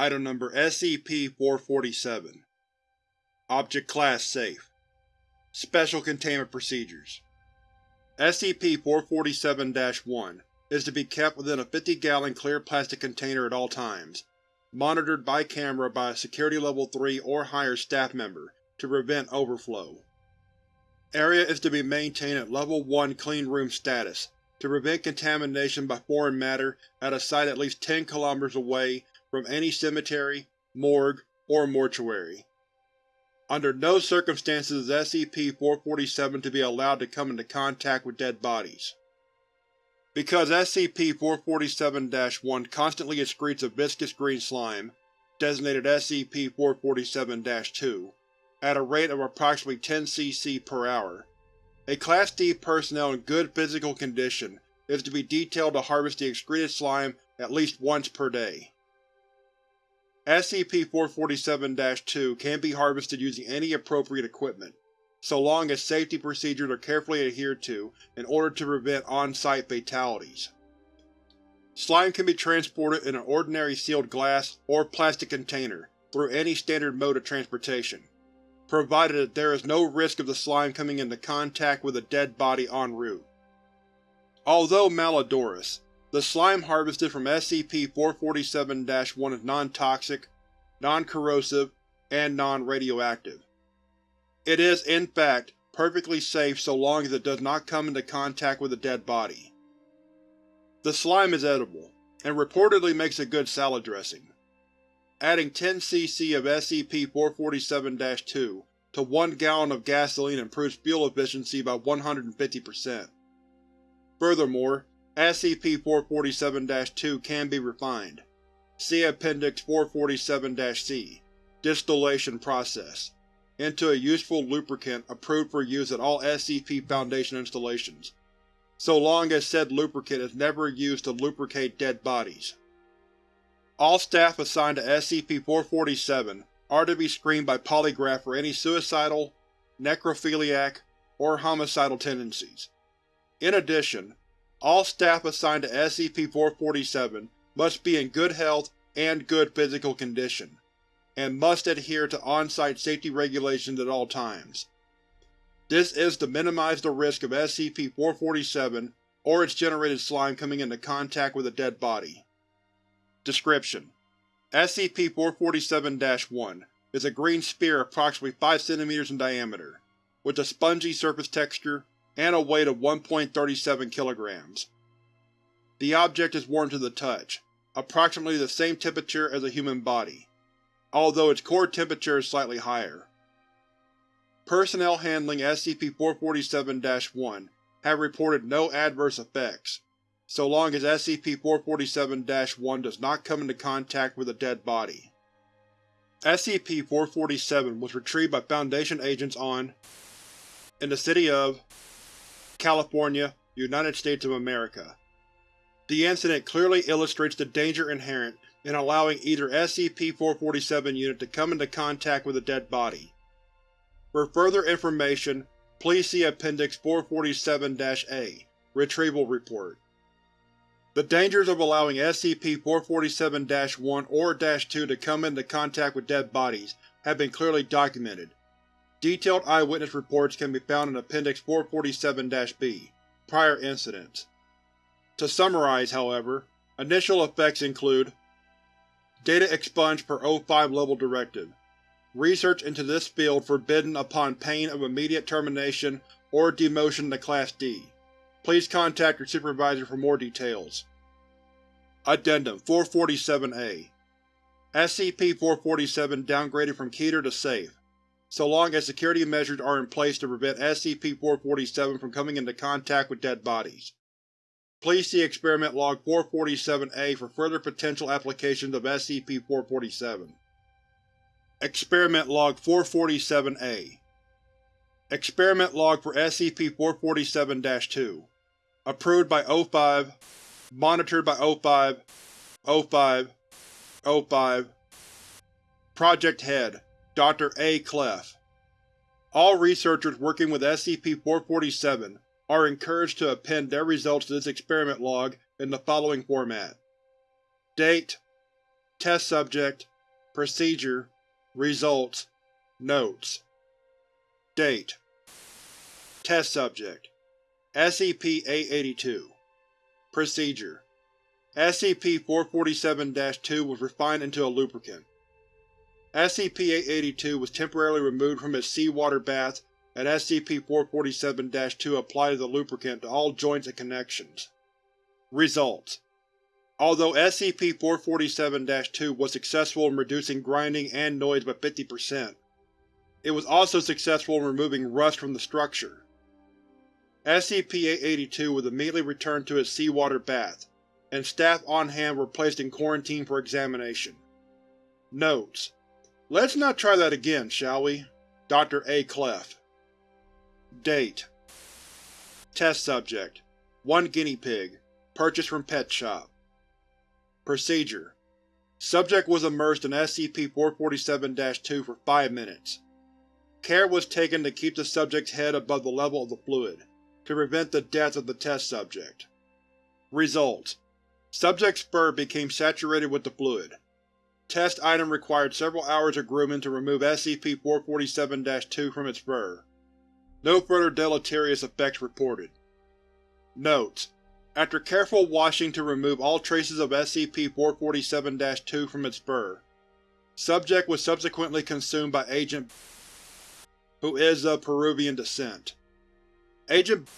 Item Number SCP-447 Object Class Safe. Special Containment Procedures. SCP-447-1 is to be kept within a 50-gallon clear plastic container at all times, monitored by camera by a Security Level 3 or higher staff member to prevent overflow. Area is to be maintained at Level 1 Clean Room status to prevent contamination by foreign matter at a site at least 10 km away from any cemetery, morgue, or mortuary. Under no circumstances is SCP-447 to be allowed to come into contact with dead bodies. Because SCP-447-1 constantly excretes a viscous green slime, designated SCP-447-2, at a rate of approximately 10 cc per hour, a Class D personnel in good physical condition is to be detailed to harvest the excreted slime at least once per day. SCP-447-2 can be harvested using any appropriate equipment, so long as safety procedures are carefully adhered to in order to prevent on-site fatalities. Slime can be transported in an ordinary sealed glass or plastic container through any standard mode of transportation, provided that there is no risk of the slime coming into contact with a dead body en route. Although malodorous, the slime harvested from SCP-447-1 is non-toxic, non-corrosive, and non-radioactive. It is, in fact, perfectly safe so long as it does not come into contact with a dead body. The slime is edible, and reportedly makes a good salad dressing. Adding 10 cc of SCP-447-2 to 1 gallon of gasoline improves fuel efficiency by 150%. Furthermore, SCP-447-2 can be refined. See Appendix 447-C Distillation Process into a useful lubricant approved for use at all SCP Foundation installations, so long as said lubricant is never used to lubricate dead bodies. All staff assigned to SCP-447 are to be screened by polygraph for any suicidal, necrophiliac, or homicidal tendencies. In addition, all staff assigned to SCP-447 must be in good health and good physical condition, and must adhere to on-site safety regulations at all times. This is to minimize the risk of SCP-447 or its generated slime coming into contact with a dead body. Description: SCP-447-1 is a green sphere approximately 5 cm in diameter, with a spongy surface texture and a weight of 1.37 kg. The object is warm to the touch, approximately the same temperature as a human body, although its core temperature is slightly higher. Personnel handling SCP-447-1 have reported no adverse effects, so long as SCP-447-1 does not come into contact with a dead body. SCP-447 was retrieved by Foundation agents on in the city of California, United States of America. The incident clearly illustrates the danger inherent in allowing either SCP-447 unit to come into contact with a dead body. For further information, please see Appendix 447-A Retrieval Report. The dangers of allowing SCP-447-1 or -2 to come into contact with dead bodies have been clearly documented, Detailed eyewitness reports can be found in Appendix 447-B, Prior Incidents. To summarize, however, initial effects include Data expunged per O5 Level Directive. Research into this field forbidden upon pain of immediate termination or demotion to Class D. Please contact your supervisor for more details. Addendum 447-A SCP-447 downgraded from Keter to Safe so long as security measures are in place to prevent SCP-447 from coming into contact with dead bodies. Please see Experiment Log 447-A for further potential applications of SCP-447. Experiment Log 447-A Experiment Log for SCP-447-2 Approved by O5 Monitored by O5 O5 O5 Project Head Dr. A. Clef. All researchers working with SCP-447 are encouraged to append their results to this experiment log in the following format. Date Test subject Procedure Results Notes Date Test subject SCP-882 Procedure SCP-447-2 was refined into a lubricant. SCP-882 was temporarily removed from its seawater bath and SCP-447-2 applied the lubricant to all joints and connections. Results Although SCP-447-2 was successful in reducing grinding and noise by 50%, it was also successful in removing rust from the structure. SCP-882 was immediately returned to its seawater bath, and staff on hand were placed in quarantine for examination. Notes: Let's not try that again, shall we? Dr. A. Clef Date Test Subject 1 Guinea Pig Purchased from Pet Shop Procedure Subject was immersed in SCP-447-2 for 5 minutes. Care was taken to keep the subject's head above the level of the fluid, to prevent the death of the test subject. Results: Subject's fur became saturated with the fluid. Test item required several hours of grooming to remove SCP-447-2 from its fur. No further deleterious effects reported. Notes: After careful washing to remove all traces of SCP-447-2 from its fur, subject was subsequently consumed by Agent who is of Peruvian descent. Agent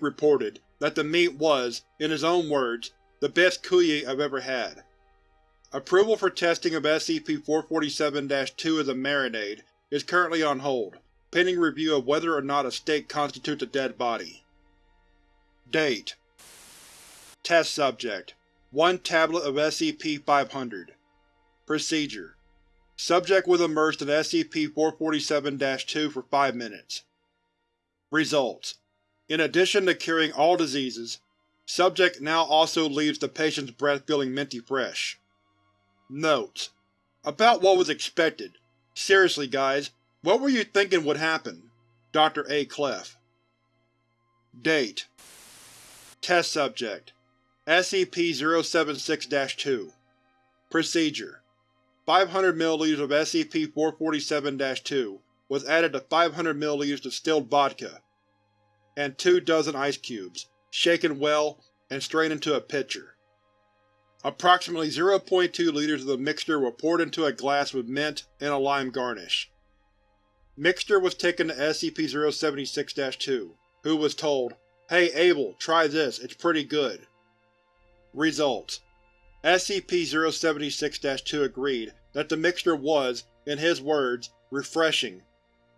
reported that the meat was, in his own words, the best cuy I've ever had. Approval for testing of SCP-447-2 as a marinade is currently on hold, pending review of whether or not a steak constitutes a dead body. Date Test Subject 1 Tablet of SCP-500 Procedure Subject was immersed in SCP-447-2 for 5 minutes. Results: In addition to curing all diseases, subject now also leaves the patient's breath feeling minty fresh. Notes: About what was expected. Seriously guys, what were you thinking would happen? Dr. A. Clef Date Test Subject SCP-076-2 Procedure 500 ml of SCP-447-2 was added to 500 ml distilled vodka and two dozen ice cubes, shaken well, and strained into a pitcher. Approximately 0.2 liters of the mixture were poured into a glass with mint and a lime garnish. Mixture was taken to SCP-076-2, who was told, Hey Abel, try this, it's pretty good. Results SCP-076-2 agreed that the mixture was, in his words, refreshing,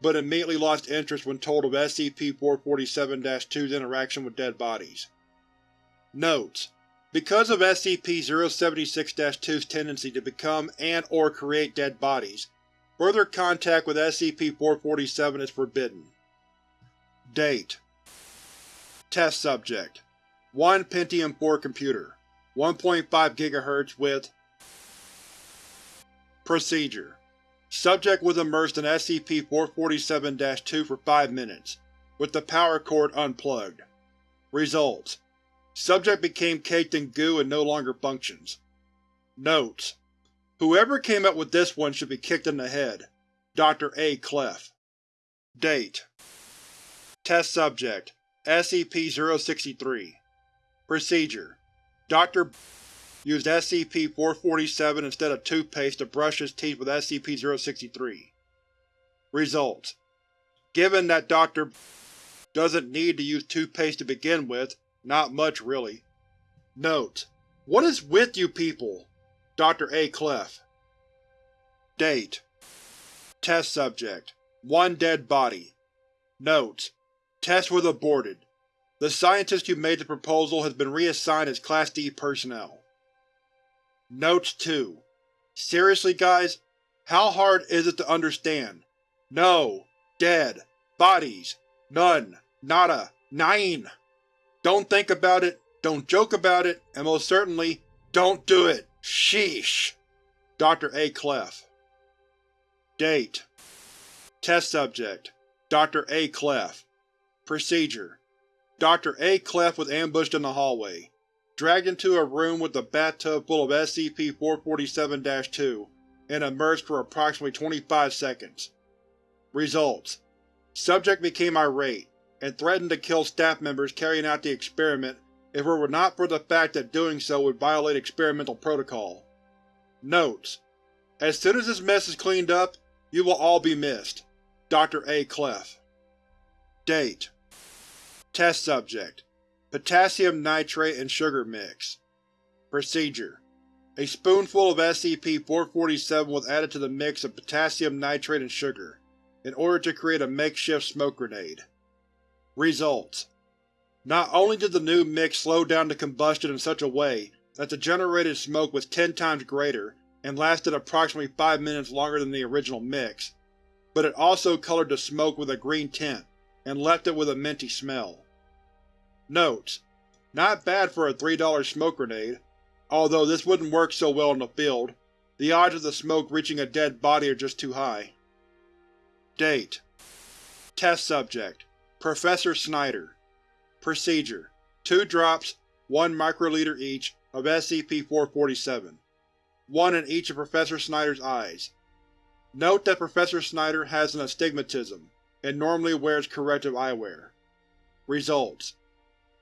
but immediately lost interest when told of SCP-447-2's interaction with dead bodies. Notes: Because of SCP-076-2's tendency to become and or create dead bodies, further contact with SCP-447 is forbidden. Date. Test Subject. 1 Pentium 4 computer. 1.5 GHz with Procedure. Subject was immersed in SCP-447-2 for 5 minutes, with the power cord unplugged. Results: Subject became caked in goo and no longer functions. Notes: Whoever came up with this one should be kicked in the head. Dr. A. Clef Date Test Subject SCP-063 Procedure Dr. used SCP-447 instead of toothpaste to brush his teeth with SCP-063. Results: Given that Dr. doesn't need to use toothpaste to begin with, not much really. Note: What is with you people? Dr. A. Clef Date Test Subject 1 Dead Body Notes: Test was aborted. The scientist who made the proposal has been reassigned as Class D personnel. Notes 2 Seriously guys? How hard is it to understand? No. Dead. Bodies. None. Nada. Nine. Don't think about it, don't joke about it, and most certainly, don't do it! Sheesh. Dr. A. Clef Date Test Subject Dr. A. Clef Procedure Dr. A. Clef was ambushed in the hallway. dragged into a room with a bathtub full of SCP-447-2, and immersed for approximately 25 seconds. Results: Subject became irate, and threatened to kill staff members carrying out the experiment if it were not for the fact that doing so would violate experimental protocol. Notes: As soon as this mess is cleaned up, you will all be missed. Dr. A. Clef Date Test Subject Potassium nitrate and sugar mix Procedure A spoonful of SCP-447 was added to the mix of potassium nitrate and sugar, in order to create a makeshift smoke grenade. Results: Not only did the new mix slow down the combustion in such a way that the generated smoke was ten times greater and lasted approximately five minutes longer than the original mix, but it also colored the smoke with a green tint and left it with a minty smell. Notes: Not bad for a $3 smoke grenade, although this wouldn't work so well in the field, the odds of the smoke reaching a dead body are just too high. Date Test Subject Professor Snyder Procedure: Two drops, 1 microliter each, of SCP-447. One in each of Professor Snyder's eyes. Note that Professor Snyder has an astigmatism, and normally wears corrective eyewear. Results: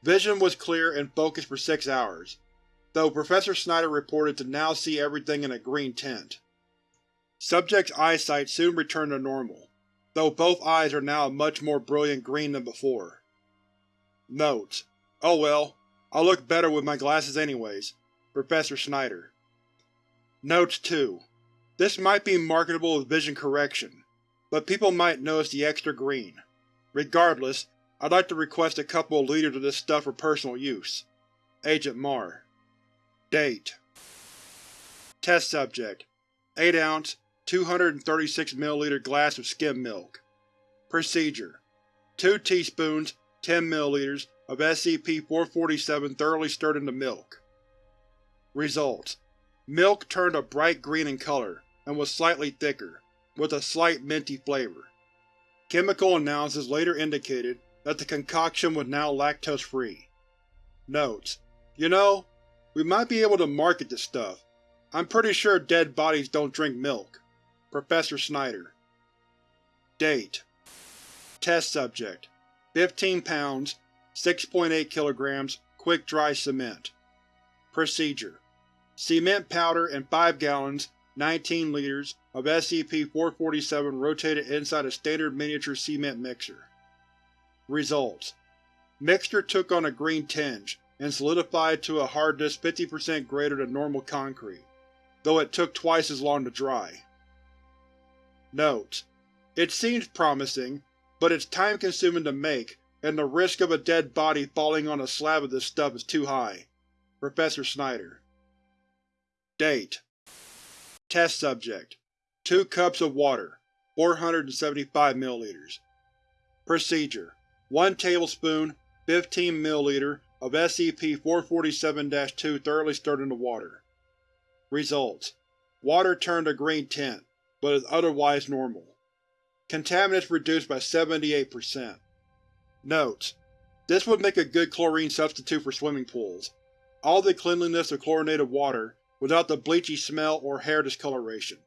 Vision was clear and focused for six hours, though Professor Snyder reported to now see everything in a green tint. Subject's eyesight soon returned to normal, though both eyes are now a much more brilliant green than before. Notes: Oh well, I'll look better with my glasses anyways. Professor Snyder Notes 2. This might be marketable as vision correction, but people might notice the extra green. Regardless, I'd like to request a couple of liters of this stuff for personal use. Agent Mar Date Test Subject 8 ounce, 236 ml glass of skim milk. Procedure: 2 teaspoons, 10 ml of SCP-447 thoroughly stirred into milk. Results: Milk turned a bright green in color, and was slightly thicker, with a slight minty flavor. Chemical analysis later indicated that the concoction was now lactose-free. Notes: You know, we might be able to market this stuff. I'm pretty sure dead bodies don't drink milk. Professor Snyder. Date. Test Subject. 15 pounds, 6.8 kg quick-dry cement. Procedure. Cement powder and 5 gallons 19 liters of SCP-447 rotated inside a standard miniature cement mixer. Results: Mixture took on a green tinge, and solidified to a hardness 50% greater than normal concrete, though it took twice as long to dry. Notes: It seems promising, but it's time-consuming to make, and the risk of a dead body falling on a slab of this stuff is too high. Professor Snyder. Date. Test Subject. 2 cups of water, 475 ml Procedure: 1 tablespoon, 15 ml of SCP-447-2 thoroughly stirred into water. Results: Water turned a green tint, but is otherwise normal. Contaminants reduced by 78%. Notes: This would make a good chlorine substitute for swimming pools. All the cleanliness of chlorinated water, without the bleachy smell or hair discoloration.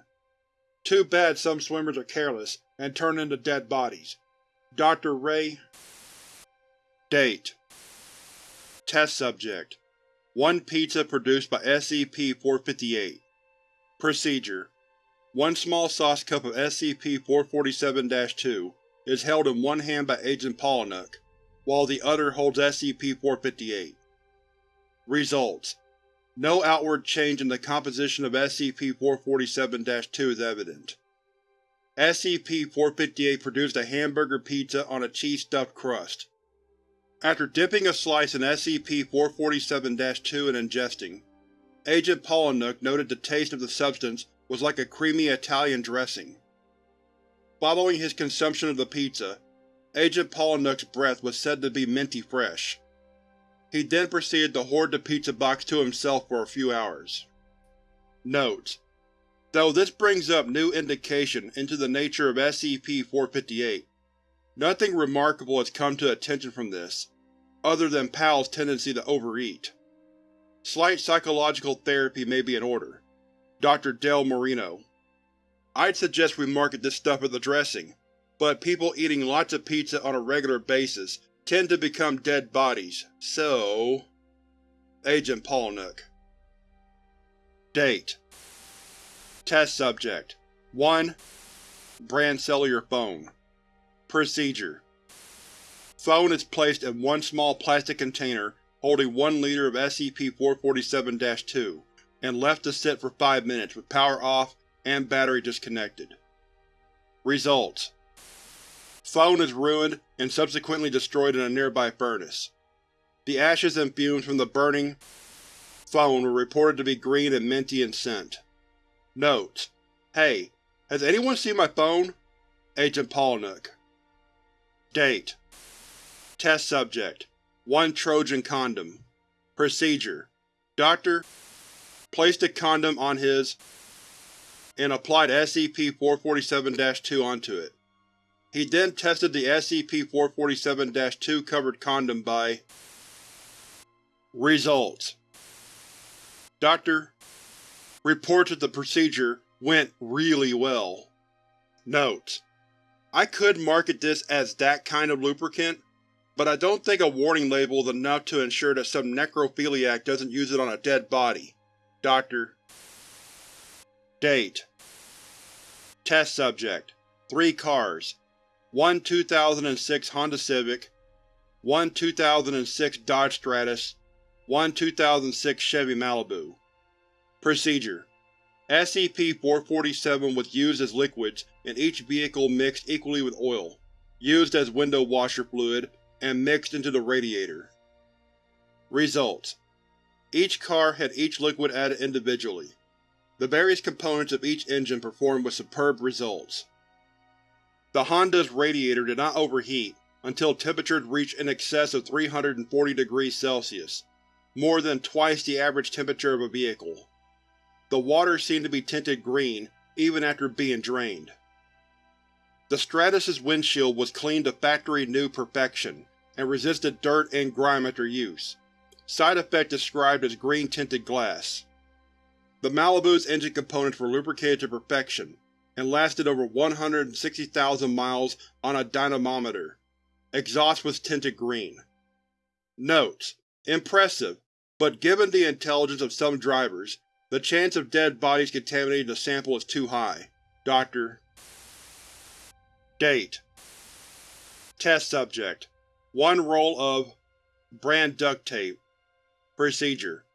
Too bad some swimmers are careless, and turn into dead bodies. Dr. Ray Date Test Subject 1 pizza produced by SCP-458 Procedure: One small sauce cup of SCP-447-2 is held in one hand by Agent Pollinuk, while the other holds SCP-458. Results: No outward change in the composition of SCP-447-2 is evident. SCP-458 produced a hamburger pizza on a cheese-stuffed crust. After dipping a slice in SCP-447-2 and ingesting, Agent Pollinuk noted the taste of the substance was like a creamy Italian dressing. Following his consumption of the pizza, Agent Pollinuk's breath was said to be minty fresh. He then proceeded to hoard the pizza box to himself for a few hours. Notes: Though this brings up new indication into the nature of SCP-458, nothing remarkable has come to attention from this, other than PAL's tendency to overeat. Slight psychological therapy may be in order. Dr. Del Marino. I'd suggest we market this stuff as a dressing, but people eating lots of pizza on a regular basis tend to become dead bodies, so… Agent Paulnuck Date. Test Subject. 1. Brand cellular phone. Procedure. Phone is placed in one small plastic container holding 1 liter of SCP-447-2 and left to sit for 5 minutes with power off and battery disconnected. Results Phone is ruined and subsequently destroyed in a nearby furnace. The ashes and fumes from the burning phone were reported to be green and minty in scent. Notes: Hey, has anyone seen my phone? Agent Paulnuck Date Test Subject 1 Trojan Condom Procedure Doctor placed a condom on his and applied SCP-447-2 onto it. He then tested the SCP-447-2 covered condom by Results Doctor reports that the procedure went really well. Note: I could market this as that kind of lubricant, but I don't think a warning label is enough to ensure that some necrophiliac doesn't use it on a dead body. Dr. Date. Test Subject. 3 cars. 1 2006 Honda Civic. 1 2006 Dodge Stratus. 1 2006 Chevy Malibu. Procedure. SCP-447 was used as liquids in each vehicle mixed equally with oil, used as window washer fluid, and mixed into the radiator. Results Each car had each liquid added individually. The various components of each engine performed with superb results. The Honda's radiator did not overheat until temperatures reached in excess of 340 degrees Celsius, more than twice the average temperature of a vehicle. The water seemed to be tinted green even after being drained. The Stratus's windshield was cleaned to factory-new perfection and resisted dirt and grime after use, side effect described as green-tinted glass. The Malibu's engine components were lubricated to perfection, and lasted over 160,000 miles on a dynamometer. Exhaust was tinted green. Notes: Impressive, but given the intelligence of some drivers, the chance of dead bodies contaminating the sample is too high. Dr. Date Test Subject 1 roll of brand duct tape Procedure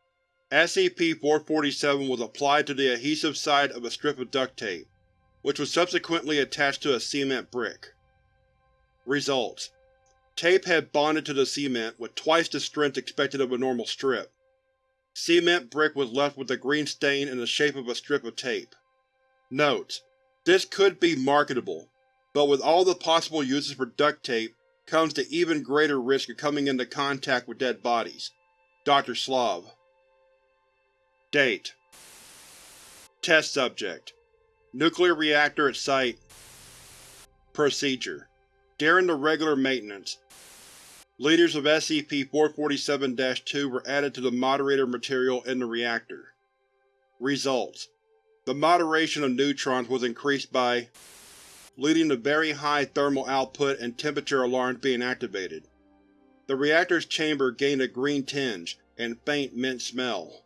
SCP-447 was applied to the adhesive side of a strip of duct tape, which was subsequently attached to a cement brick. Results: Tape had bonded to the cement with twice the strength expected of a normal strip. Cement brick was left with a green stain in the shape of a strip of tape. Notes: This could be marketable, but with all the possible uses for duct tape comes the even greater risk of coming into contact with dead bodies. Dr. Slav Date Test Subject Nuclear reactor at Site Procedure During the regular maintenance, liters of SCP-447-2 were added to the moderator material in the reactor. Results The moderation of neutrons was increased by leading to very high thermal output and temperature alarms being activated. The reactor's chamber gained a green tinge and faint mint smell.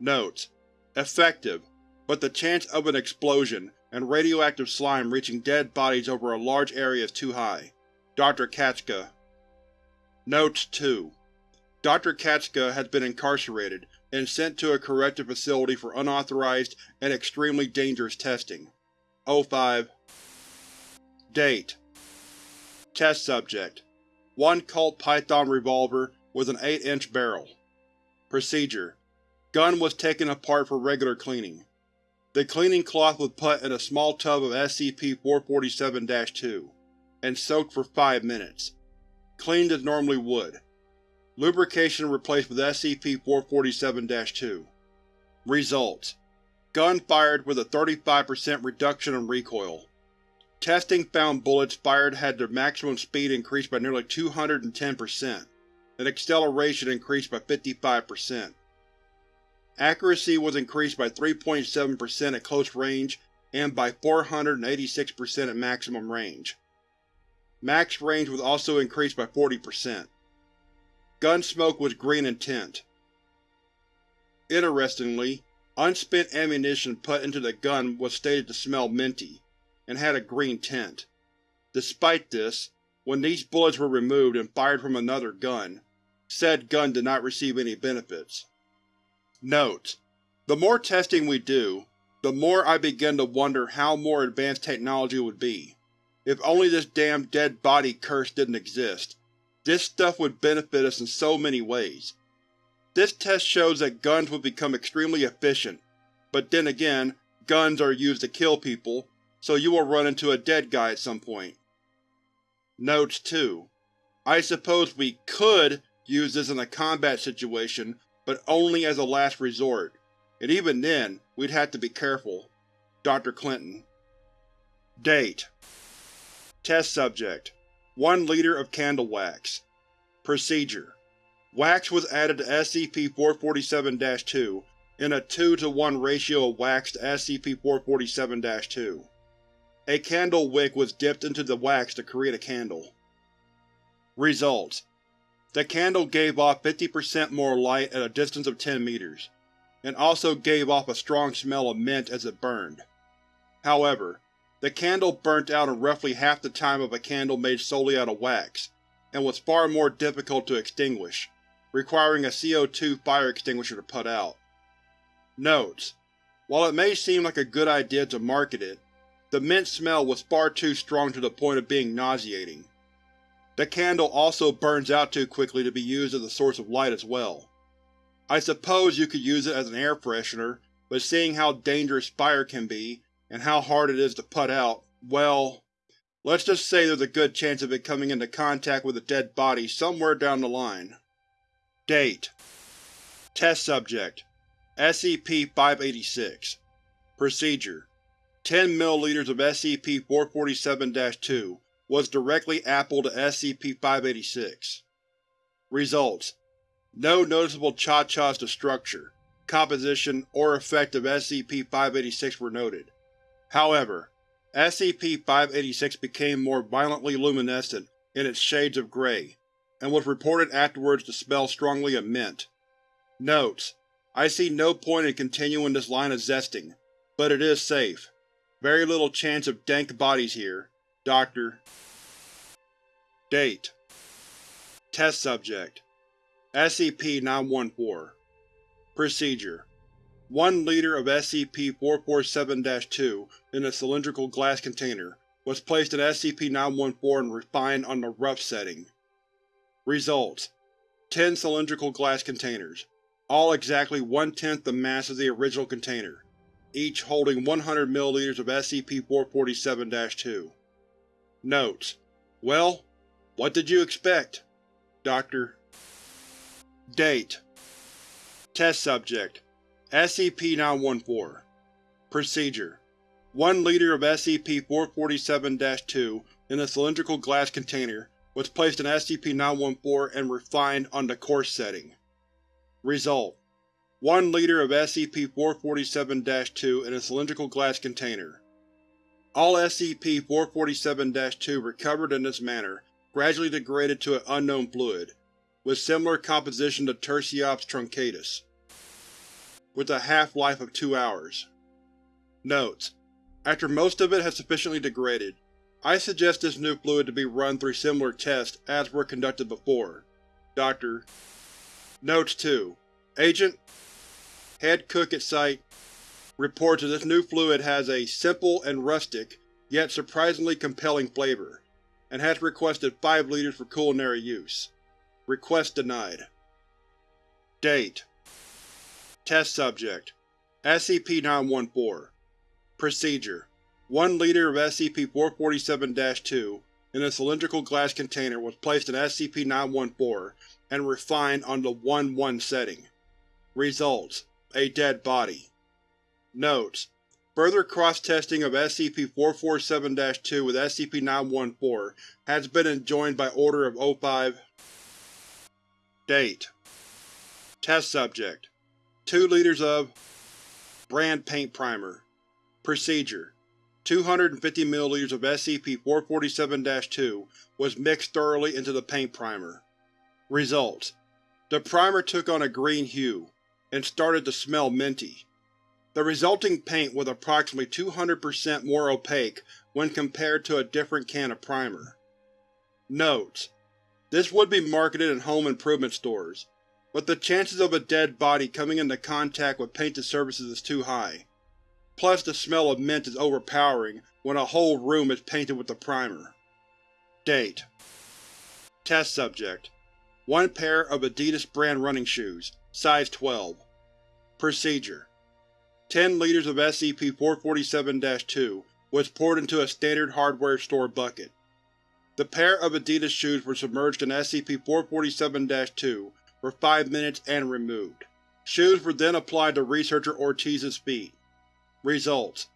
Notes: Effective, but the chance of an explosion and radioactive slime reaching dead bodies over a large area is too high. Dr. Katska Notes 2 Dr. Katska has been incarcerated and sent to a corrective facility for unauthorized and extremely dangerous testing. O5 Date Test Subject 1 Colt Python revolver with an 8-inch barrel Procedure Gun was taken apart for regular cleaning. The cleaning cloth was put in a small tub of SCP-447-2, and soaked for 5 minutes. Cleaned as normally would. Lubrication replaced with SCP-447-2. Results: Gun fired with a 35% reduction in recoil. Testing found bullets fired had their maximum speed increased by nearly 210%, and acceleration increased by 55%. Accuracy was increased by 3.7% at close range and by 486% at maximum range. Max range was also increased by 40%. Gun smoke was green in tint. Interestingly, unspent ammunition put into the gun was stated to smell minty, and had a green tint. Despite this, when these bullets were removed and fired from another gun, said gun did not receive any benefits. Note: The more testing we do, the more I begin to wonder how more advanced technology would be. If only this damn dead body curse didn't exist. This stuff would benefit us in so many ways. This test shows that guns would become extremely efficient, but then again, guns are used to kill people, so you will run into a dead guy at some point. Notes 2. I suppose we could use this in a combat situation, but only as a last resort, and even then, we'd have to be careful. Dr. Clinton Date Test Subject 1 liter of candle wax Procedure Wax was added to SCP-447-2 in a 2 to 1 ratio of wax to SCP-447-2. A candle wick was dipped into the wax to create a candle. Results: The candle gave off 50% more light at a distance of 10 meters, and also gave off a strong smell of mint as it burned. However, the candle burnt out in roughly half the time of a candle made solely out of wax, and was far more difficult to extinguish, requiring a CO2 fire extinguisher to put out. Notes: While it may seem like a good idea to market it, the mint smell was far too strong to the point of being nauseating. The candle also burns out too quickly to be used as a source of light as well. I suppose you could use it as an air freshener, but seeing how dangerous fire can be, and how hard it is to put out, well, let's just say there's a good chance of it coming into contact with a dead body somewhere down the line. Date Test Subject SCP-586 Procedure 10 ml of SCP-447-2 was directly appled to SCP-586. Results: No noticeable cha-chas to structure, composition, or effect of SCP-586 were noted. However, SCP-586 became more violently luminescent in its shades of gray, and was reported afterwards to smell strongly of mint. Notes: I see no point in continuing this line of zesting, but it is safe. Very little chance of dank bodies here. Doctor. Date. Test Subject. SCP-914 Procedure. 1 liter of SCP-447-2 in a cylindrical glass container was placed in SCP-914 and refined on the rough setting. Results: 10 cylindrical glass containers, all exactly one-tenth the mass of the original container, each holding 100 ml of SCP-447-2. Notes: Well, what did you expect? Dr. Date Test Subject SCP-914 Procedure 1 liter of SCP-447-2 in a cylindrical glass container was placed in SCP-914 and refined on the coarse setting. Result: 1 liter of SCP-447-2 in a cylindrical glass container. All SCP-447-2 recovered in this manner gradually degraded to an unknown fluid, with similar composition to Tursiops truncatus with a half-life of two hours. Notes: After most of it has sufficiently degraded, I suggest this new fluid to be run through similar tests as were conducted before. Dr. Notes 2. Agent Head Cook at Site reports that this new fluid has a simple and rustic, yet surprisingly compelling flavor, and has requested 5 liters for culinary use. Request denied. Date Test Subject SCP-914 Procedure 1 liter of SCP-447-2 in a cylindrical glass container was placed in SCP-914 and refined on the 1-1 setting. Results: A dead body. Notes: Further cross-testing of SCP-447-2 with SCP-914 has been enjoined by Order of O5 Date. Test Subject. 2 liters of brand paint primer. Procedure: 250 ml of SCP-447-2 was mixed thoroughly into the paint primer. Results: The primer took on a green hue, and started to smell minty. The resulting paint was approximately 200% more opaque when compared to a different can of primer. Notes: This would be marketed in home improvement stores, but the chances of a dead body coming into contact with painted surfaces is too high. Plus the smell of mint is overpowering when a whole room is painted with the primer. Date Test Subject One pair of Adidas brand running shoes, size 12. Procedure 10 liters of SCP-447-2 was poured into a standard hardware store bucket. The pair of Adidas shoes were submerged in SCP-447-2 for 5 minutes and removed. Shoes were then applied to Researcher Ortiz's feet. Results: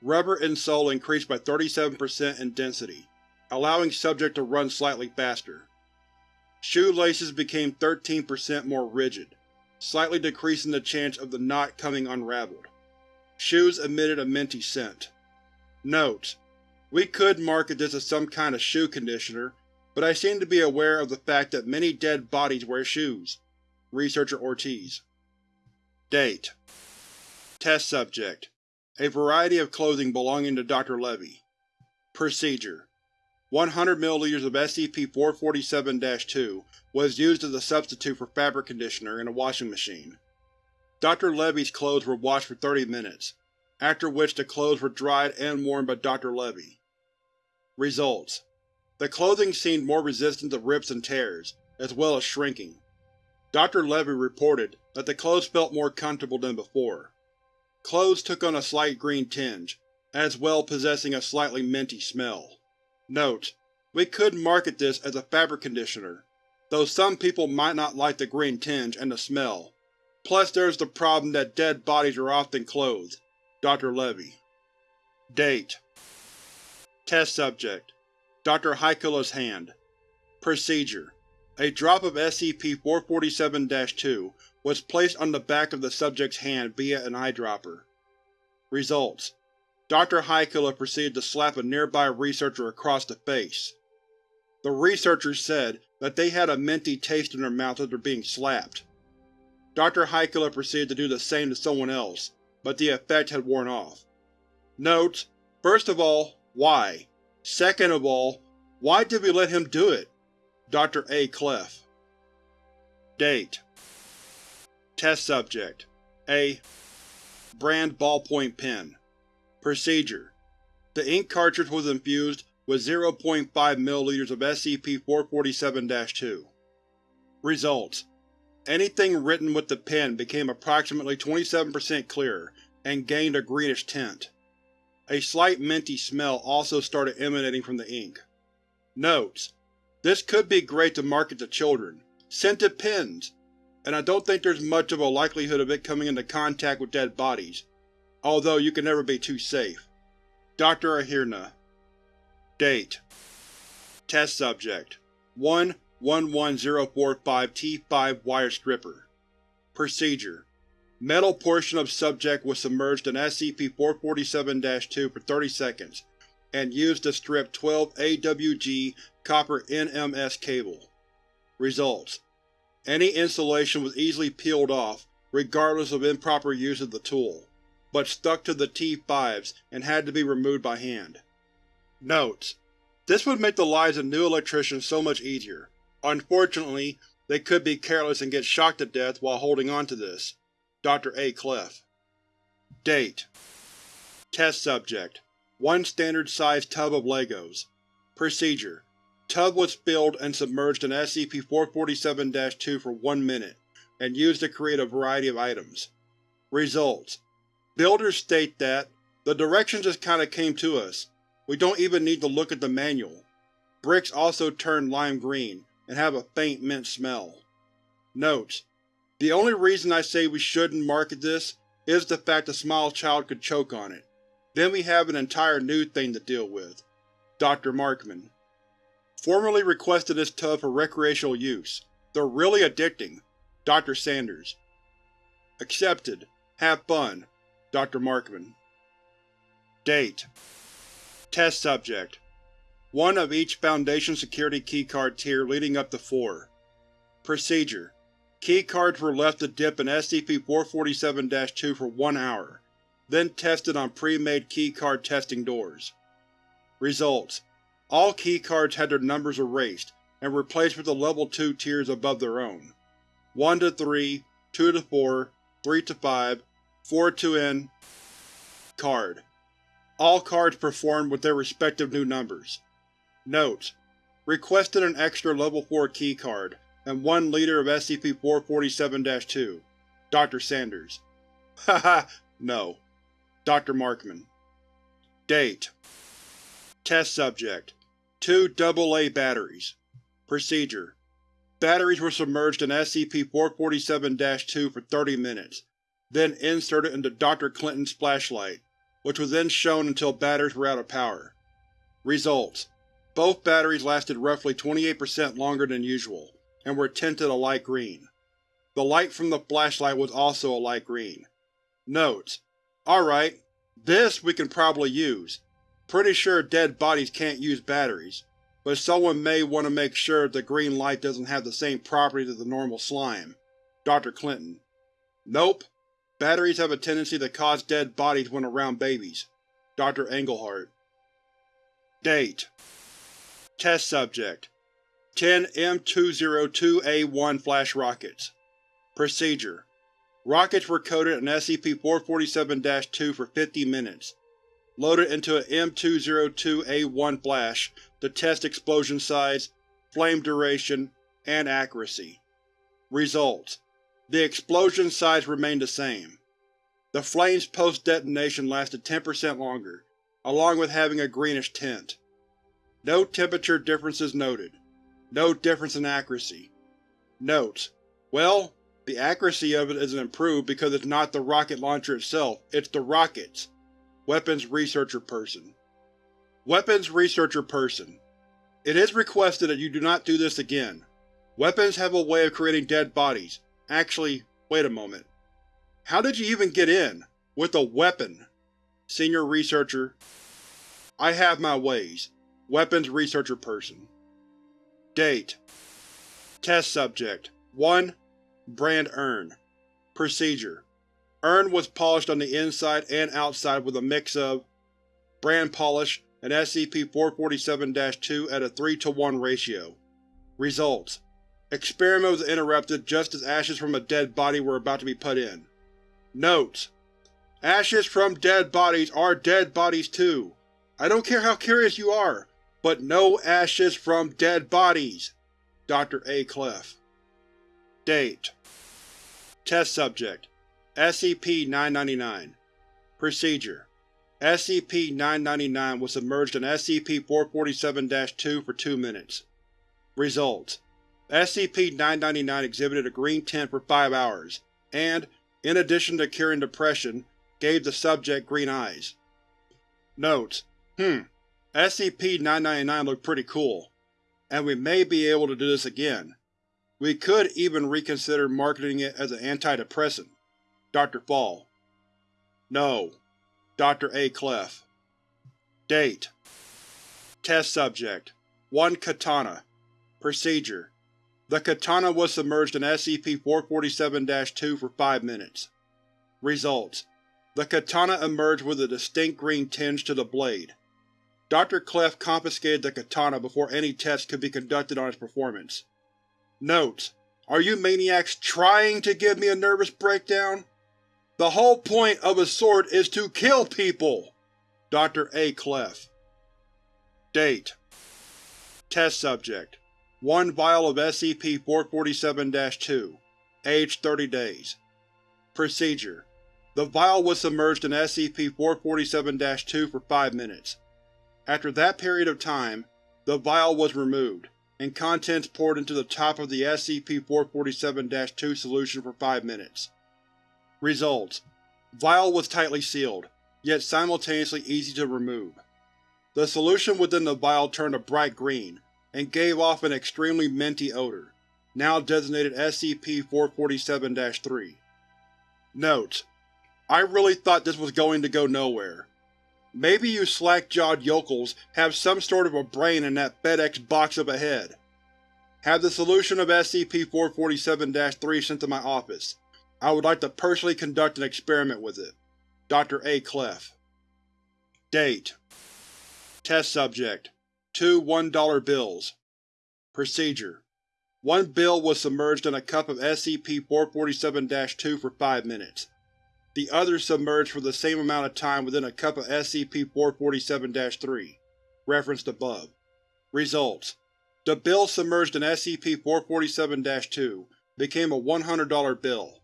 Rubber insole increased by 37% in density, allowing subject to run slightly faster. Shoelaces became 13% more rigid, slightly decreasing the chance of the knot coming unraveled. Shoes emitted a minty scent. Notes: We could market this as some kind of shoe conditioner, but I seem to be aware of the fact that many dead bodies wear shoes. Researcher Ortiz Date Test Subject a variety of clothing belonging to Dr. Levy. Procedure 100 ml of SCP-447-2 was used as a substitute for fabric conditioner in a washing machine. Dr. Levy's clothes were washed for 30 minutes, after which the clothes were dried and worn by Dr. Levy. Results: The clothing seemed more resistant to rips and tears, as well as shrinking. Dr. Levy reported that the clothes felt more comfortable than before. Clothes took on a slight green tinge, as well possessing a slightly minty smell. Note: We could market this as a fabric conditioner, though some people might not like the green tinge and the smell. Plus there's the problem that dead bodies are often clothed. Dr. Levy Date Test Subject Dr. Haikula's Hand Procedure A drop of SCP-447-2 was placed on the back of the subject's hand via an eyedropper. Results: Dr. Haikula proceeded to slap a nearby researcher across the face. The researchers said that they had a minty taste in their mouth after being slapped. Dr. Haikula proceeded to do the same to someone else, but the effect had worn off. Notes: First of all, why? Second of all, why did we let him do it? Dr. A. Clef Date Test Subject A brand ballpoint pen. Procedure: The ink cartridge was infused with 0.5 ml of SCP-447-2. Results: Anything written with the pen became approximately 27% clearer and gained a greenish tint. A slight minty smell also started emanating from the ink. Notes: This could be great to market to children. Scented pens! and I don't think there's much of a likelihood of it coming into contact with dead bodies, although you can never be too safe. Dr. Ahirna Date Test Subject 1-11045-T5 Wire Stripper Procedure Metal portion of subject was submerged in SCP-447-2 for 30 seconds, and used to strip 12 AWG copper NMS cable. Results: any insulation was easily peeled off, regardless of improper use of the tool, but stuck to the T5s and had to be removed by hand. Notes: This would make the lives of new electricians so much easier. Unfortunately, they could be careless and get shocked to death while holding on to this. Dr. A. Clef Date Test Subject One standard sized tub of Legos Procedure Tub was filled and submerged in SCP-447-2 for one minute, and used to create a variety of items. Results: Builders state that, the directions just kinda came to us. We don't even need to look at the manual. Bricks also turn lime green, and have a faint mint smell. Notes: The only reason I say we shouldn't market this is the fact a small child could choke on it. Then we have an entire new thing to deal with. Dr. Markman Formerly requested this tub for recreational use. They're really addicting. Dr. Sanders Accepted. Have fun. Dr. Markman Date Test Subject One of each Foundation security keycard tier leading up to four. Procedure Keycards were left to dip in SCP-447-2 for one hour, then tested on pre-made keycard testing doors. Results: All keycards had their numbers erased and replaced with the Level 2 tiers above their own. 1 to 3, 2 to 4, 3 to 5, 4 to N Card all cards performed with their respective new numbers. Notes: Requested an extra Level 4 keycard, and 1 liter of SCP-447-2. Dr. Sanders Haha, no. Dr. Markman Date Test Subject Two AA batteries Procedure Batteries were submerged in SCP-447-2 for 30 minutes, then inserted into Dr. Clinton's flashlight which was then shown until batteries were out of power. Results: Both batteries lasted roughly 28% longer than usual, and were tinted a light green. The light from the flashlight was also a light green. Notes: Alright, this we can probably use. Pretty sure dead bodies can't use batteries, but someone may want to make sure the green light doesn't have the same properties as the normal slime. Dr. Clinton Nope. Batteries have a tendency to cause dead bodies when around babies. Dr. Englehart Date Test Subject 10 M202A1 Flash Rockets Procedure Rockets were coated in SCP-447-2 for 50 minutes, loaded into an M202A1 flash to test explosion size, flame duration, and accuracy. Results the explosion size remained the same. The flames post-detonation lasted 10% longer, along with having a greenish tint. No temperature differences noted. No difference in accuracy. Notes: Well, the accuracy of it isn't improved because it's not the rocket launcher itself, it's the rockets. Weapons Researcher Person Weapons Researcher Person It is requested that you do not do this again. Weapons have a way of creating dead bodies, Actually, wait a moment. How did you even get in? With a weapon? Senior Researcher I have my ways. Weapons Researcher Person Date Test Subject 1. Brand Urn Procedure Urn was polished on the inside and outside with a mix of brand polish and SCP-447-2 at a 3 to 1 ratio. Results Experiment was interrupted just as ashes from a dead body were about to be put in. Notes: Ashes from dead bodies are dead bodies too. I don't care how curious you are, but no ashes from dead bodies! Dr. A. Clef Date Test Subject SCP-999 Procedure SCP-999 was submerged in SCP-447-2 for 2 minutes. Results: SCP-999 exhibited a green tint for five hours, and, in addition to curing depression, gave the subject green eyes. Notes: Hmm. SCP-999 looked pretty cool, and we may be able to do this again. We could even reconsider marketing it as an antidepressant. Dr. Fall No. Dr. A. Clef Date Test Subject 1 Katana Procedure the katana was submerged in SCP-447-2 for 5 minutes. Results: The katana emerged with a distinct green tinge to the blade. Dr. Clef confiscated the katana before any tests could be conducted on its performance. Notes: Are you maniacs TRYING to give me a nervous breakdown? The whole point of a sword is to kill people! Dr. A. Clef Date Test Subject 1 vial of SCP-447-2 Age 30 days Procedure The vial was submerged in SCP-447-2 for 5 minutes. After that period of time, the vial was removed, and contents poured into the top of the SCP-447-2 solution for 5 minutes. Results: Vial was tightly sealed, yet simultaneously easy to remove. The solution within the vial turned a bright green, and gave off an extremely minty odor, now designated SCP-447-3. Notes: I really thought this was going to go nowhere. Maybe you slack-jawed yokels have some sort of a brain in that FedEx box up ahead. Have the solution of SCP-447-3 sent to my office. I would like to personally conduct an experiment with it. Dr. A. Clef Date Test Subject Two one-dollar bills Procedure One bill was submerged in a cup of SCP-447-2 for five minutes. The other submerged for the same amount of time within a cup of SCP-447-3. Referenced above. Results: The bill submerged in SCP-447-2 became a $100 bill.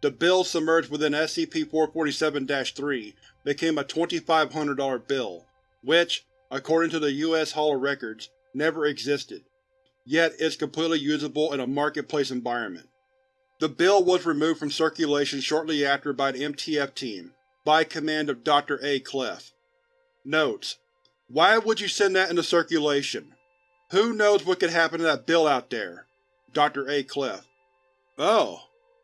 The bill submerged within SCP-447-3 became a $2,500 bill, which, according to the U.S. Hall of Records, never existed, yet is completely usable in a marketplace environment. The bill was removed from circulation shortly after by an MTF team, by command of Dr. A. Clef. Notes: Why would you send that into circulation? Who knows what could happen to that bill out there? Dr. A. Clef. Oh,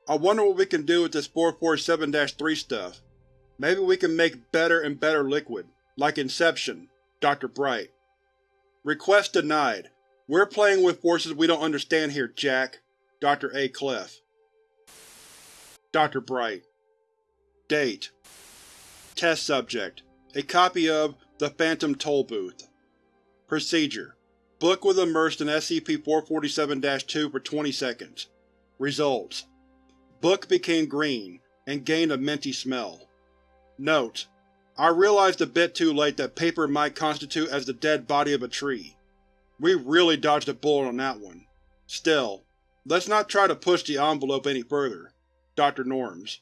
I wonder what we can do with this 447-3 stuff. Maybe we can make better and better liquid, like Inception. Dr. Bright. Request denied. We're playing with forces we don't understand here, Jack. Dr. A. Clef. Dr. Bright Date Test Subject A copy of The Phantom Tollbooth Procedure Book was immersed in SCP-447-2 for 20 seconds. Results Book became green, and gained a minty smell. Note: I realized a bit too late that paper might constitute as the dead body of a tree. We really dodged a bullet on that one. Still, let's not try to push the envelope any further. Dr. Norms